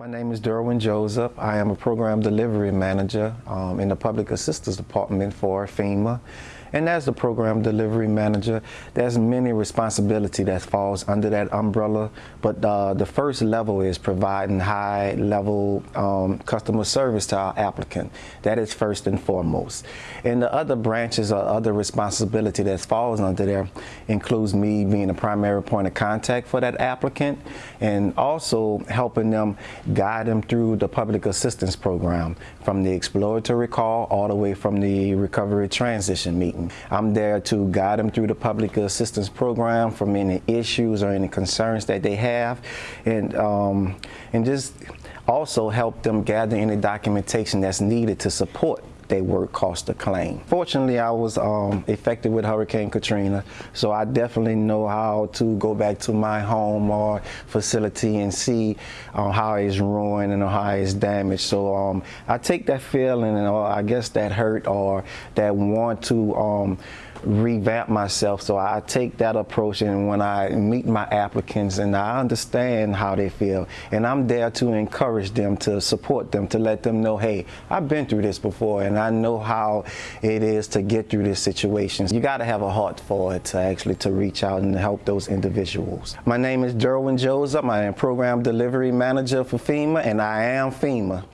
My name is Derwin Joseph. I am a program delivery manager um, in the Public Assistance Department for FEMA. And as the program delivery manager, there's many responsibility that falls under that umbrella. But uh, the first level is providing high level um, customer service to our applicant. That is first and foremost. And the other branches or other responsibility that falls under there includes me being a primary point of contact for that applicant and also helping them guide them through the public assistance program from the exploratory call all the way from the recovery transition meeting. I'm there to guide them through the public assistance program from any issues or any concerns that they have. And, um, and just also help them gather any documentation that's needed to support their work cost a claim. Fortunately, I was um, affected with Hurricane Katrina, so I definitely know how to go back to my home or facility and see um, how it's ruined and how it's damaged. So um, I take that feeling and or I guess that hurt or that want to um, revamp myself. So I take that approach and when I meet my applicants and I understand how they feel and I'm there to encourage them, to support them, to let them know, hey, I've been through this before and I know how it is to get through this situation. You got to have a heart for it to actually to reach out and help those individuals. My name is Derwin Joseph. I am Program Delivery Manager for FEMA and I am FEMA.